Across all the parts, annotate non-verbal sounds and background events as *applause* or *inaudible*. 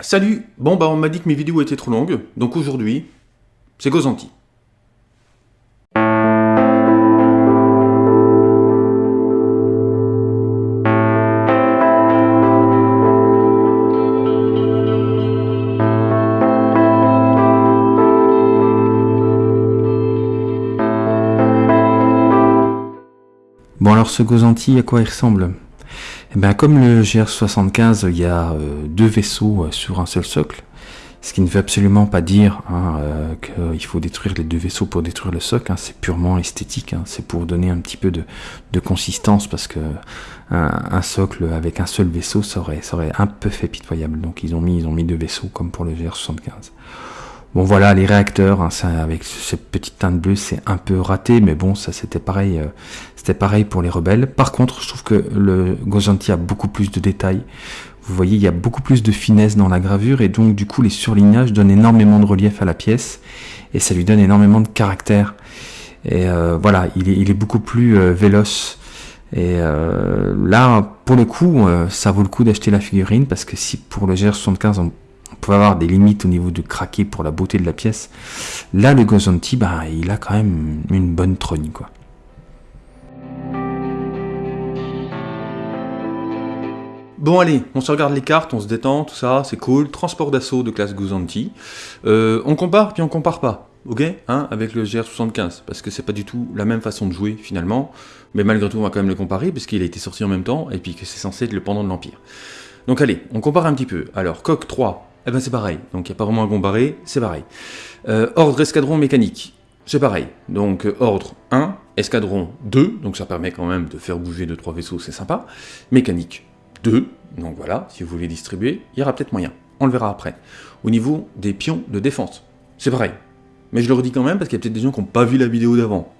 Salut. Bon bah on m'a dit que mes vidéos étaient trop longues, donc aujourd'hui, c'est Gozanti. Bon alors ce Gozanti, à quoi il ressemble? Eh bien comme le GR75, il y a euh, deux vaisseaux euh, sur un seul socle, ce qui ne veut absolument pas dire hein, euh, qu'il faut détruire les deux vaisseaux pour détruire le socle, hein, c'est purement esthétique, hein, c'est pour donner un petit peu de, de consistance, parce que un, socle avec un seul vaisseau, ça aurait un peu fait pitoyable, donc ils ont mis, ils ont mis deux vaisseaux comme pour le GR75. Bon voilà, les réacteurs, hein, avec cette petite teinte bleue, c'est un peu raté, mais bon, ça c'était pareil, euh, c'était pareil pour les rebelles. Par contre, je trouve que le Gozanti a beaucoup plus de détails. Vous voyez, il y a beaucoup plus de finesse dans la gravure, et donc du coup, les surlignages donnent énormément de relief à la pièce, et ça lui donne énormément de caractère. Et euh, voilà, il est, beaucoup plus euh, véloce. Et là, pour le coup, ça vaut le coup d'acheter la figurine, parce que si pour le GR75, on peut avoir des limites au niveau de craquer pour la beauté de la pièce. Là, le Gozanti, bah, il a quand même une bonne trogne, quoi. Bon allez, on se regarde les cartes, on se détend, tout ça, c'est cool. Transport d'assaut de classe Gozanti. Euh, on compare, puis on compare pas, ok hein, Avec le GR75, parce que c'est pas du tout la même façon de jouer, finalement. Mais malgré tout, on va quand même le comparer, parce qu'il a été sorti en même temps, et puis que c'est censé être le pendant de l'Empire. Donc allez, on compare un petit peu. Alors, coq 3, eh ben c'est pareil, donc il n'y a pas vraiment à comparer, c'est pareil. Euh, ordre escadron mécanique, c'est pareil. Donc euh, ordre 1, escadron 2, donc ça permet quand même de faire bouger 2-3 vaisseaux, c'est sympa. Mécanique 2, donc voilà, si vous voulez distribuer, il y aura peut-être moyen, on le verra après. Au niveau des pions de défense, c'est pareil. Mais je le redis quand même parce qu'il y a peut-être des gens qui n'ont pas vu la vidéo d'avant.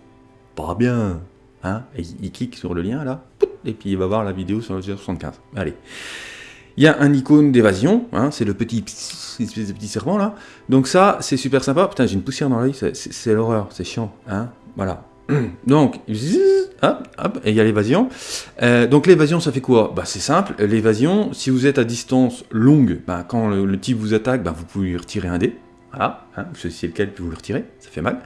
Pas bien, hein il clique sur le lien là, et puis il va voir la vidéo sur le GR75. Allez. Il y a un icône d'évasion, hein, c'est le petit, petit serpent là. Donc ça, c'est super sympa. Putain, j'ai une poussière dans l'œil, c'est l'horreur, c'est chiant. Hein voilà. *clears throat* Donc, hop, hop, et il y a l'évasion. Euh, donc l'évasion, ça fait quoi? Bah, C'est simple, l'évasion, si vous êtes à distance longue, bah, quand le, type vous attaque, bah, vous pouvez lui retirer un dé. Voilà, hein, vous choisissez lequel, puis vous le retirez, ça fait mal.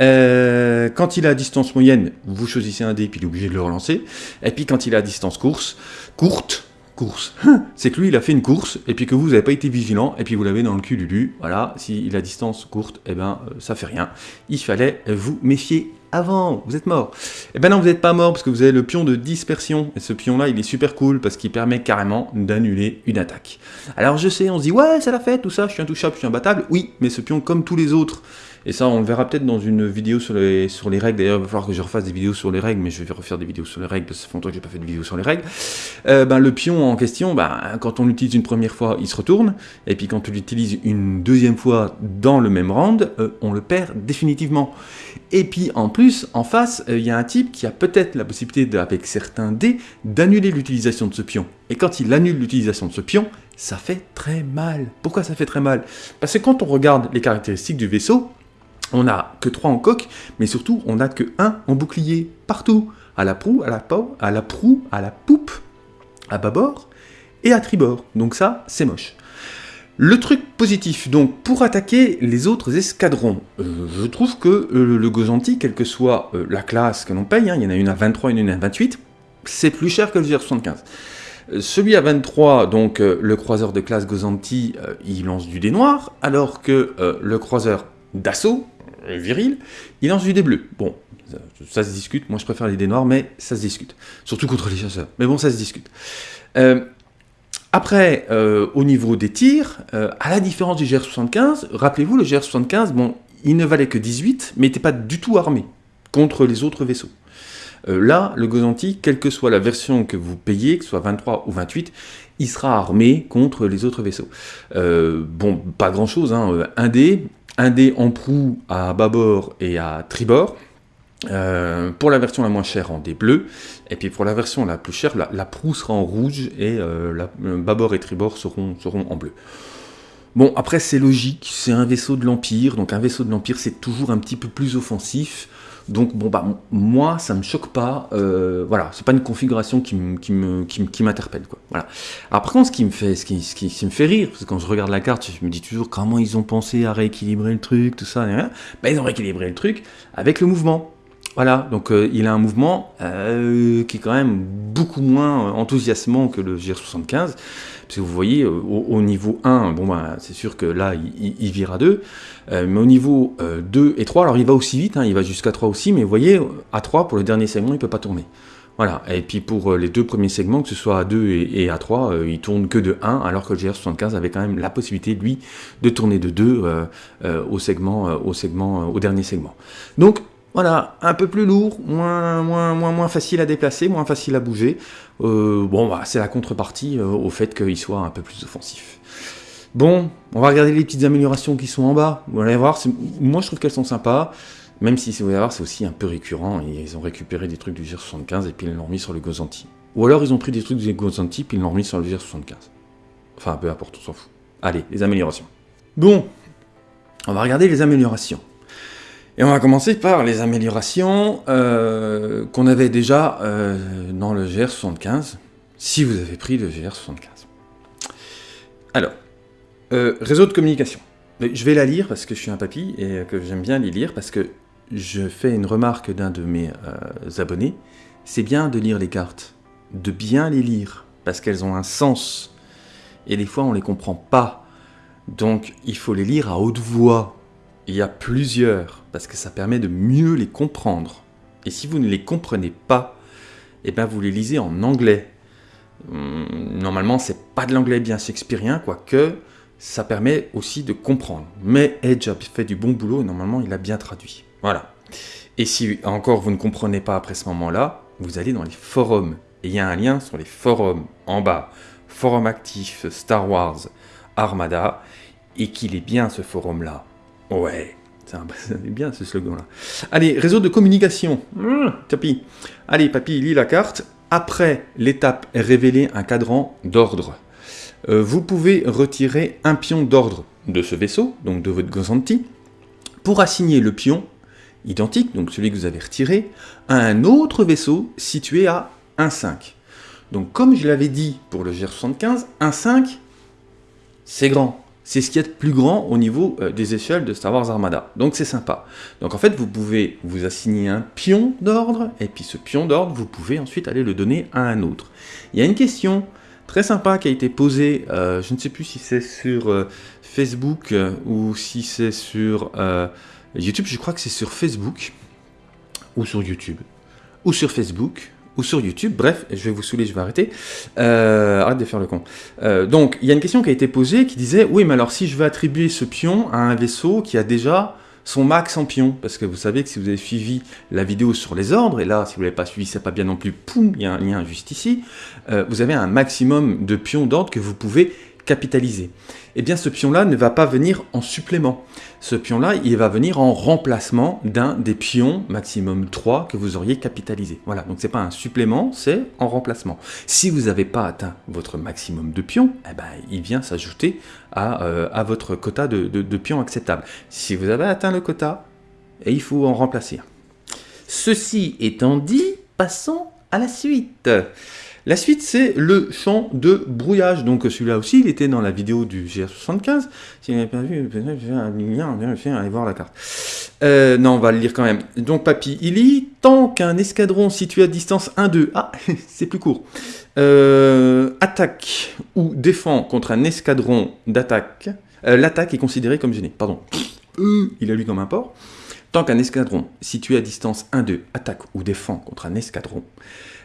Euh, quand il est à distance moyenne, vous choisissez un dé, puis il est obligé de le relancer. Et puis quand il est à distance course, courte, course. C'est que lui, il a fait une course, et puis que vous n'avez pas été vigilant, et puis vous l'avez dans le cul Lulu. Voilà, s'il a distance courte, eh ben, euh, ça fait rien. Il fallait vous méfier avant, vous êtes mort. Eh ben non, vous n'êtes pas mort, parce que vous avez le pion de dispersion, et ce pion-là, il est super cool, parce qu'il permet carrément d'annuler une attaque. Alors je sais, on se dit, ouais, ça l'a fait, tout ça, je suis intouchable, je suis imbattable. Oui, mais ce pion, comme tous les autres, et ça, on le verra peut-être dans une vidéo sur les, sur les règles. D'ailleurs, il va falloir que je refasse des vidéos sur les règles, mais je vais refaire des vidéos sur les règles, parce que ça fait longtemps que j'ai pas fait de vidéo sur les règles. Euh, ben, le pion en question, ben, quand on l'utilise une première fois, il se retourne, et puis quand on l'utilise une deuxième fois dans le même round, euh, on le perd définitivement. Et puis en plus, en face, il euh, y a un type qui a peut-être la possibilité, avec certains dés, d'annuler l'utilisation de ce pion. Et quand il annule l'utilisation de ce pion, ça fait très mal. Pourquoi ça fait très mal? Parce que quand on regarde les caractéristiques du vaisseau, on n'a que 3 en coque, mais surtout on n'a que 1 en bouclier, partout, à la proue, à la, peau, à la proue, à la poupe, à bâbord et à tribord. Donc ça, c'est moche. Le truc positif, donc, pour attaquer les autres escadrons, euh, je trouve que euh, le Gozanti, quelle que soit euh, la classe que l'on paye, hein, il y en a une à 23 et une à 28, c'est plus cher que le GR75. Celui à 23, donc le croiseur de classe Gozanti, il lance du dé noir, alors que le croiseur d'assaut, viril, il lance du dé bleu. Bon, ça, se discute, moi je préfère les dés noirs, mais ça se discute. Surtout contre les chasseurs, mais bon, ça se discute. Euh, après, euh, au niveau des tirs, euh, à la différence du GR75, rappelez-vous, le GR75, bon, il ne valait que 18, mais n'était pas du tout armé contre les autres vaisseaux. Euh, là, le Gozanti, quelle que soit la version que vous payez, que ce soit 23 ou 28, il sera armé contre les autres vaisseaux. Euh, bon, pas grand-chose, hein, un dé, un dé en proue à bâbord et à tribord, euh, pour la version la moins chère en dé bleu, et puis pour la version la plus chère, la, proue sera en rouge et euh, la, bâbord et tribord seront en bleu. Bon, après c'est logique, c'est un vaisseau de l'Empire, donc un vaisseau de l'Empire c'est toujours un petit peu plus offensif. Donc bon bah moi ça me choque pas, euh, voilà, c'est pas une configuration qui m'interpelle quoi. Voilà. Alors par contre ce qui me fait, qui, me fait rire, parce que quand je regarde la carte, je me dis toujours comment ils ont pensé à rééquilibrer le truc, tout ça, bah, ils ont rééquilibré le truc avec le mouvement. Voilà, donc euh, il a un mouvement euh, qui est quand même beaucoup moins enthousiasmant que le GR75. Vous voyez, au, niveau 1, bon bah, c'est sûr que là, il, vire à 2. mais au niveau 2 et 3, alors il va aussi vite, hein, il va jusqu'à 3 aussi, mais vous voyez, à 3, pour le dernier segment, il ne peut pas tourner. Voilà, et puis pour les deux premiers segments, que ce soit à 2 et, à 3, il tourne que de 1, alors que le GR75 avait quand même la possibilité, lui, de tourner de 2 au segment, au segment, au dernier segment. Donc, voilà, un peu plus lourd, moins, moins, moins, facile à déplacer, moins facile à bouger. Euh, bon, bah, c'est la contrepartie euh, au fait qu'il soit un peu plus offensif. Bon, on va regarder les petites améliorations qui sont en bas. Vous allez voir, moi je trouve qu'elles sont sympas. Même si, vous allez voir, c'est aussi un peu récurrent. Ils ont récupéré des trucs du GR75 et puis ils l'ont remis sur le Gozanti. Ou alors ils ont pris des trucs du Gozanti puis ils l'ont remis sur le GR75. Enfin, peu importe, on s'en fout. Allez, les améliorations. Bon, on va regarder les améliorations. Et on va commencer par les améliorations euh, qu'on avait déjà euh, dans le GR75, si vous avez pris le GR75. Alors, euh, réseau de communication. Je vais la lire parce que je suis un papy et que j'aime bien les lire parce que je fais une remarque d'un de mes abonnés. C'est bien de lire les cartes, de bien les lire parce qu'elles ont un sens. Et des fois on ne les comprend pas. Donc il faut les lire à haute voix il y a plusieurs, parce que ça permet de mieux les comprendre. Et si vous ne les comprenez pas, eh bien vous les lisez en anglais. Hum, normalement, c'est pas de l'anglais bien shakespearien, quoique ça permet aussi de comprendre. Mais Edge a fait du bon boulot et normalement il a bien traduit. Voilà. Et si encore vous ne comprenez pas après ce moment-là, vous allez dans les forums. Et il y a un lien sur les forums en bas. Forum actif Star Wars Armada. Et qu'il est bien ce forum-là. Ouais, c'est *laughs* bien ce slogan-là. Allez, réseau de communication. Mmh, tapis. Allez, papy, lis la carte. Après l'étape révéler un cadran d'ordre. Euh, vous pouvez retirer un pion d'ordre de ce vaisseau, donc de votre Gozanti, pour assigner le pion identique, donc celui que vous avez retiré, à un autre vaisseau situé à 1,5. Donc comme je l'avais dit pour le GR75, 1,5, c'est grand c'est ce qui est plus grand au niveau euh, des échelles de Star Wars Armada. Donc c'est sympa. Donc en fait, vous pouvez vous assigner un pion d'ordre, et puis ce pion d'ordre, vous pouvez ensuite aller le donner à un autre. Il y a une question très sympa qui a été posée, euh, je ne sais plus si c'est sur euh, Facebook ou si c'est sur YouTube, je crois que c'est sur Facebook, ou sur YouTube, ou sur Facebook, ou sur YouTube. Bref, je vais vous saouler, je vais arrêter. Euh, arrête de faire le con. Euh, donc, il y a une question qui a été posée qui disait, oui, mais alors si je veux attribuer ce pion à un vaisseau qui a déjà son max en pion, parce que vous savez que si vous avez suivi la vidéo sur les ordres, et là, si vous ne l'avez pas suivi, c'est pas bien non plus, poum, il y a un lien juste ici, euh, vous avez un maximum de pions d'ordre que vous pouvez capitaliser. Eh bien, ce pion-là ne va pas venir en supplément. Ce pion-là, il va venir en remplacement d'un des pions, maximum 3, que vous auriez capitalisé. Voilà, donc c'est pas un supplément, c'est en remplacement. Si vous n'avez pas atteint votre maximum de pions, eh ben, il vient s'ajouter à, euh, à, votre quota de, de, pions acceptable. Si vous avez atteint le quota, et il faut en remplacer Ceci étant dit, passons à la suite. La suite, c'est le champ de brouillage. Donc celui-là aussi, il était dans la vidéo du GR75. Si vous n'avez pas vu, allez voir la carte. Euh, non, on va le lire quand même. Donc Papy, il lit « Tant qu'un escadron situé à distance 1-2... » Ah, *laughs* c'est plus court. Euh, attaque ou défend contre un escadron d'attaque. Euh, l'attaque est considérée comme gênée. Pardon. il a lu comme un port. Tant qu'un escadron situé à distance 1-2 attaque ou défend contre un escadron,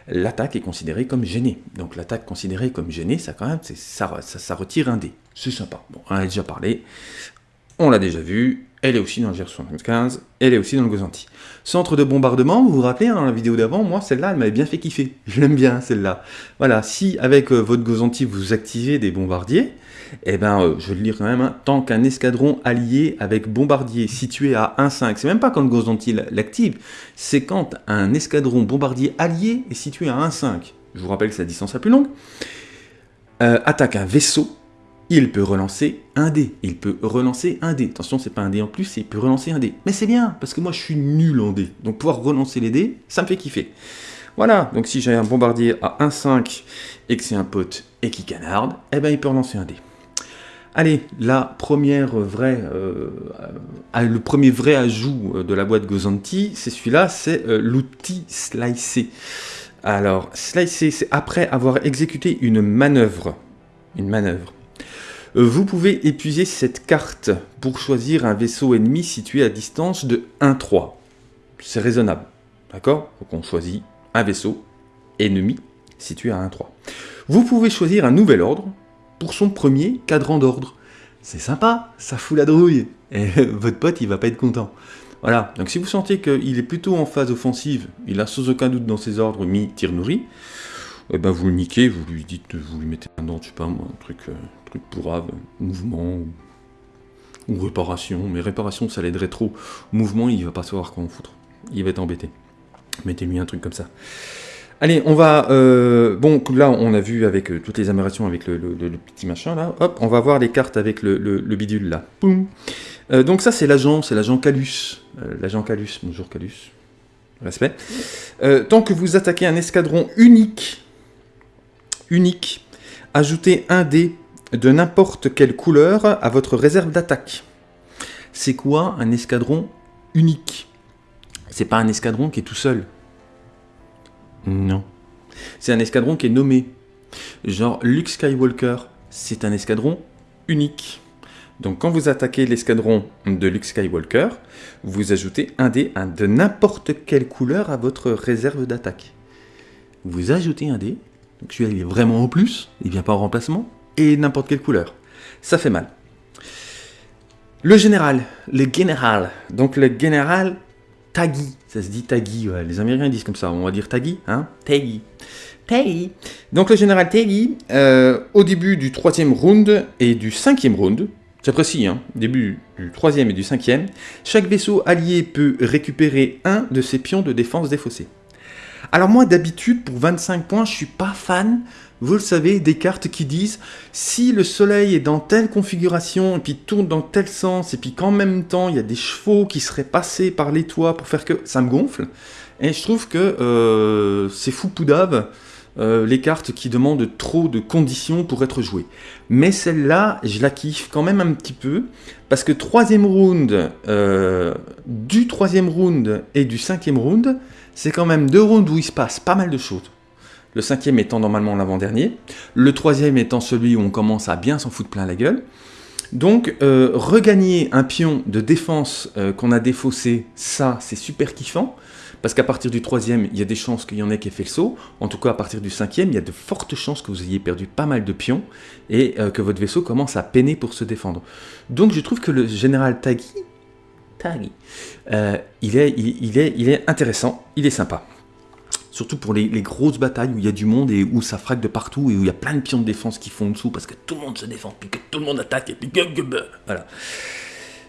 l'attaque est considérée comme gênée. Donc l'attaque considérée comme gênée, ça quand même, ça, retire un dé. C'est sympa. Bon, on a déjà parlé, on l'a déjà vu, elle est aussi dans le GR75, elle est aussi dans le Gozanti. Centre de bombardement, vous vous rappelez, hein, dans la vidéo d'avant, moi, celle-là, elle m'avait bien fait kiffer. Je l'aime bien, celle-là. Voilà, si avec euh, votre Gozanti, vous activez des bombardiers, eh ben, euh, je vais le lire quand même, hein. tant qu'un escadron allié avec bombardier situé à 1,5, c'est même pas quand le Gozanti l'active, c'est quand un escadron bombardier allié est situé à 1,5, je vous rappelle que c'est la distance la plus longue, euh, attaque un vaisseau, il peut relancer un dé. Il peut relancer un dé. Attention, c'est pas un dé en plus, il peut relancer un dé. Mais c'est bien, parce que moi je suis nul en dé. Donc pouvoir relancer les dés, ça me fait kiffer. Voilà, donc si j'ai un bombardier à 1-5 et que c'est un pote et qui canarde, eh ben il peut relancer un dé. Allez, la première vraie, euh, euh, le premier vrai ajout euh, de la boîte Gozanti, c'est celui-là, c'est l'outil Slicer. Alors, Slicer, c'est après avoir exécuté une manœuvre. Une manœuvre. Vous pouvez épuiser cette carte pour choisir un vaisseau ennemi situé à distance de 1-3. C'est raisonnable. D'accord? Donc on choisit un vaisseau ennemi situé à 1-3. Vous pouvez choisir un nouvel ordre pour son premier cadran d'ordre. C'est sympa, ça fout la drouille. Et *laughs* votre pote, il va pas être content. Voilà, donc si vous sentez qu'il est plutôt en phase offensive, il a sans aucun doute dans ses ordres mis tir nourri, eh ben vous le niquez, vous lui dites, vous lui mettez un nom, je sais pas moi, un truc, euh, truc pourrave, mouvement, ou, réparation, mais réparation ça l'aiderait trop. Mouvement, il va pas savoir quoi en foutre. Il va être embêté. Mettez-lui un truc comme ça. Allez, on va... Euh, bon, là, on a vu avec euh, toutes les améliorations avec le, petit machin, là. Hop, on va voir les cartes avec le, bidule, là. Euh, donc ça, c'est l'agent, c'est l'agent Calus. l'agent Calus, bonjour Calus. Respect. tant que vous attaquez un escadron unique, unique, ajoutez un dé de n'importe quelle couleur à votre réserve d'attaque. C'est quoi un escadron unique? C'est pas un escadron qui est tout seul? Non. C'est un escadron qui est nommé. Genre Luke Skywalker, c'est un escadron unique. Donc quand vous attaquez l'escadron de Luke Skywalker, vous ajoutez un dé de n'importe quelle couleur à votre réserve d'attaque. Vous ajoutez un dé, donc celui-là il est vraiment au plus, il vient pas en remplacement, n'importe quelle couleur. Ça fait mal. Le général, le général. Donc le général, Taggy. Ça se dit Taggy, les Américains disent comme ça, on va dire Taggy, hein? Taggy. Taggy. Donc le général Taggy, euh, au début du troisième round et du cinquième round, c'est précis, hein, début du troisième et du cinquième, chaque vaisseau allié peut récupérer un de ses pions de défense défaussés. Alors moi d'habitude pour 25 points je suis pas fan vous le savez, des cartes qui disent si le soleil est dans telle configuration et puis tourne dans tel sens et puis qu'en même temps il y a des chevaux qui seraient passés par les toits pour faire que ça me gonfle. Et je trouve que euh, c'est fou poudave euh, les cartes qui demandent trop de conditions pour être jouées. Mais celle-là, je la kiffe quand même un petit peu parce que troisième round, euh, du troisième round et du cinquième round, c'est quand même deux rounds où il se passe pas mal de choses le cinquième étant normalement l'avant-dernier, le troisième étant celui où on commence à bien s'en foutre plein la gueule. Donc, euh, regagner un pion de défense euh, qu'on a défaussé, ça, c'est super kiffant, parce qu'à partir du troisième, il y a des chances qu'il y en ait qui ait fait le saut. En tout cas, à partir du cinquième, il y a de fortes chances que vous ayez perdu pas mal de pions et euh, que votre vaisseau commence à peiner pour se défendre. Donc, je trouve que le général il, est, il est intéressant, il est sympa. Surtout pour les, grosses batailles où il y a du monde et où ça frappe de partout et où il y a plein de pions de défense qui font dessous parce que tout le monde se défend, puis que tout le monde attaque et puis. Voilà.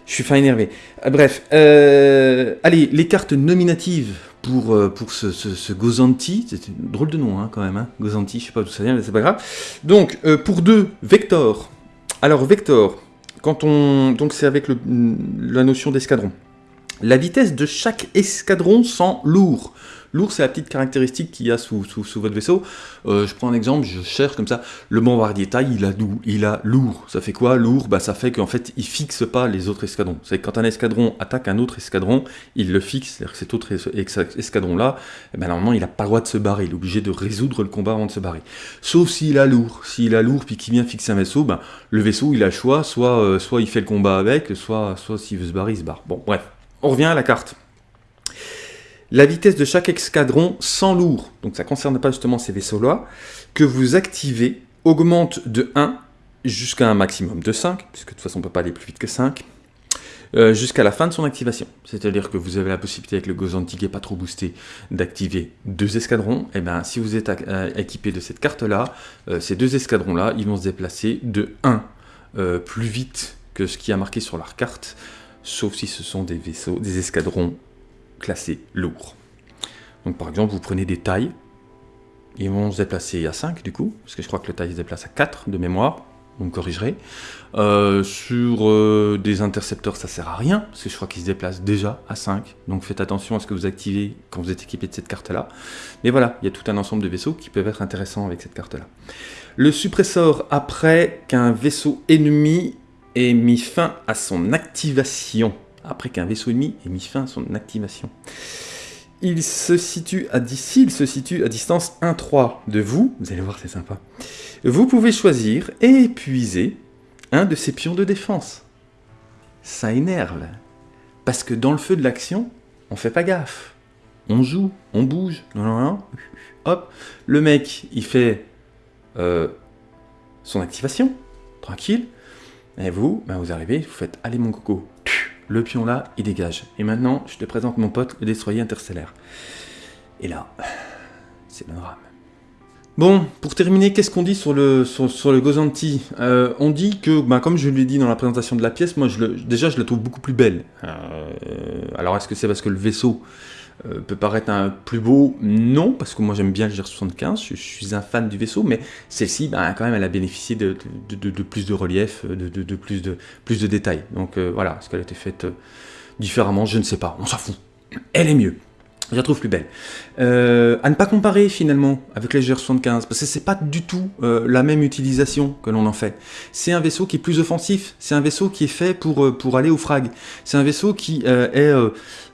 Je suis fin énervé. Euh, bref, euh, allez, les cartes nominatives pour, euh, ce, Gozanti, c'est un drôle de nom hein, quand même, hein, Gozanti, je sais pas d'où ça vient, mais c'est pas grave. Donc, pour deux, Vector. Alors, Vector, quand on, donc c'est avec la notion d'escadron. La vitesse de chaque escadron sans lourd. Lourd, c'est la petite caractéristique qu'il y a sous, votre vaisseau. Euh, je prends un exemple, je cherche comme ça. Le bombardier taille, il a, il a lourd. Ça fait quoi lourd bah, Ça fait qu'en fait, il fixe pas les autres escadrons. C'est quand un escadron attaque un autre escadron, il le fixe. C'est-à-dire que cet autre escadron-là, eh ben, normalement, il n'a pas le droit de se barrer. Il est obligé de résoudre le combat avant de se barrer. Sauf s'il a lourd. S'il a lourd puis qu'il vient fixer un vaisseau, ben, le vaisseau, il a le choix. Soit, euh, soit il fait le combat avec, soit, soit s'il veut se barrer, il se barre. Bon, bref. On revient à la carte. La vitesse de chaque escadron sans lourd, donc ça ne concerne pas justement ces vaisseaux-là, que vous activez augmente de 1 jusqu'à un maximum de 5, puisque de toute façon on ne peut pas aller plus vite que 5, euh, jusqu'à la fin de son activation. C'est-à-dire que vous avez la possibilité avec le Gozanti pas trop boosté d'activer deux escadrons. Et eh bien si vous êtes euh, équipé de cette carte-là, euh, ces deux escadrons-là, ils vont se déplacer de 1 plus vite que ce qui a marqué sur leur carte, sauf si ce sont des vaisseaux, des escadrons classés lourds. Donc par exemple, vous prenez des tailles, ils vont se déplacer à 5 du coup, parce que je crois que le taille se déplace à 4 de mémoire. vous me corrigerez. Euh, sur euh, des intercepteurs, ça sert à rien, parce que je crois qu'ils se déplacent déjà à 5. Donc faites attention à ce que vous activez quand vous êtes équipé de cette carte-là. Mais voilà, il y a tout un ensemble de vaisseaux qui peuvent être intéressants avec cette carte-là. Le suppresseur, après qu'un vaisseau ennemi ait mis fin à son activation. Après qu'un vaisseau ennemi ait mis fin à son activation. Il se situe à, distance 1-3 de vous, vous allez voir c'est sympa, vous pouvez choisir et épuiser un de ces pions de défense. Ça énerve. Parce que dans le feu de l'action, on fait pas gaffe. On joue, on bouge, non, non, non. hop, le mec, il fait euh, son activation, tranquille, et vous, ben vous arrivez, vous faites, allez mon coco, le pion là, il dégage. Et maintenant, je te présente mon pote, le destroyer interstellaire. Et là, c'est le drame. Bon, pour terminer, qu'est-ce qu'on dit sur le, Gozanti? Euh, On dit que, bah, comme je l'ai dit dans la présentation de la pièce, moi déjà je la trouve beaucoup plus belle. Euh, alors est-ce que c'est parce que le vaisseau euh, peut paraître un plus beau Non, parce que moi j'aime bien le GR75, je, suis un fan du vaisseau, mais celle-ci, bah, quand même, elle a bénéficié de, de, plus de relief, de, plus, de, plus de détails. Donc voilà, est-ce qu'elle a été faite différemment? Je ne sais pas, on s'en fout. Elle est mieux. Je la trouve plus belle. Euh, à ne pas comparer finalement avec les GR75, parce que c'est pas du tout euh, la même utilisation que l'on en fait. C'est un vaisseau qui est plus offensif, c'est un vaisseau qui est fait pour, euh, pour aller au frag, c'est un vaisseau qui est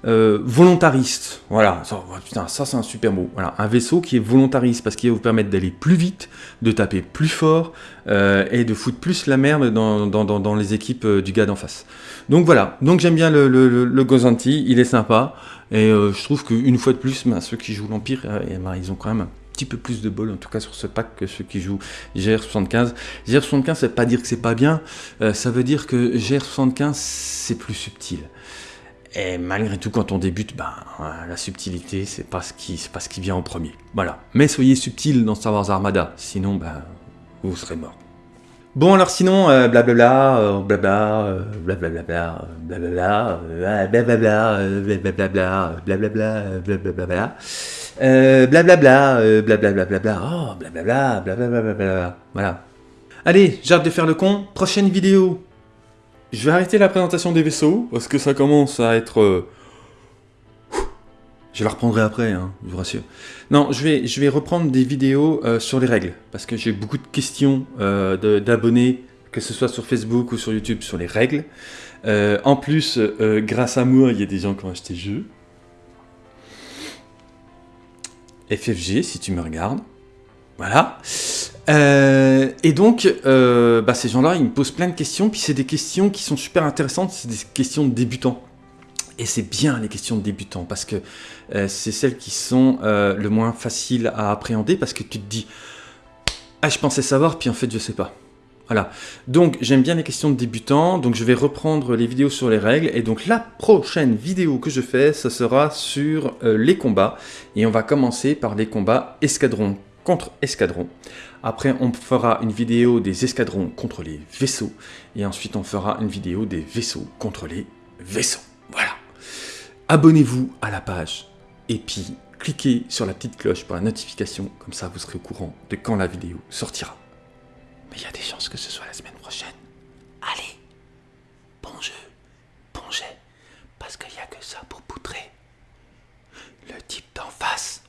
volontariste. Voilà, ça, oh, putain, ça c'est un super mot. Voilà, un vaisseau qui est volontariste parce qu'il va vous permettre d'aller plus vite, de taper plus fort et de foutre plus la merde dans, dans, dans, les équipes du gars d'en face. Donc voilà, donc j'aime bien le, le, le Gozanti, il est sympa. Et euh, je trouve qu'une fois de plus, ben, ceux qui jouent l'Empire, euh, ben, ils ont quand même un petit peu plus de bol, en tout cas sur ce pack, que ceux qui jouent GR75. GR75, ça veut pas dire que c'est pas bien, euh, ça veut dire que GR75, c'est plus subtil. Et malgré tout, quand on débute, ben, la subtilité, c'est pas, ce qui, pas ce qui vient en premier. Voilà. Mais soyez subtil dans Star Wars Armada, sinon, vous serez mort. Bon alors sinon, blablabla, blablabla, blablabla, blablabla, blablabla, blablabla, blablabla, blablabla, blablabla, blablabla, blablabla, oh, blablabla, blablabla, blablabla, voilà. Allez, j'arrête de faire le con, prochaine vidéo. Je vais arrêter la présentation des vaisseaux, parce que ça commence à être je la reprendrai après, hein, je vous rassure. Non, je vais, reprendre des vidéos euh, sur les règles, parce que j'ai beaucoup de questions euh, d'abonnés, que ce soit sur Facebook ou sur YouTube, sur les règles. Euh, en plus, grâce à moi, il y a des gens qui ont acheté le jeu. FFG, si tu me regardes. Voilà. et donc, bah, ces gens-là, ils me posent plein de questions, puis c'est des questions qui sont super intéressantes, c'est des questions de débutants. Et c'est bien les questions de débutants, parce que euh, c'est celles qui sont euh, le moins faciles à appréhender, parce que tu te dis « Ah, je pensais savoir, puis en fait, je sais pas ». Voilà, donc j'aime bien les questions de débutants, donc je vais reprendre les vidéos sur les règles, et donc la prochaine vidéo que je fais, ce sera sur euh, les combats, et on va commencer par les combats escadron contre escadron. Après, on fera une vidéo des escadrons contre les vaisseaux, et ensuite on fera une vidéo des vaisseaux contre les vaisseaux abonnez-vous à la page et puis cliquez sur la petite cloche pour la notification, comme ça vous serez au courant de quand la vidéo sortira. Mais il y a des chances que ce soit la semaine prochaine. Allez, bon jeu, bon jet, parce qu'il n'y a que ça pour poutrer. Le type d'en face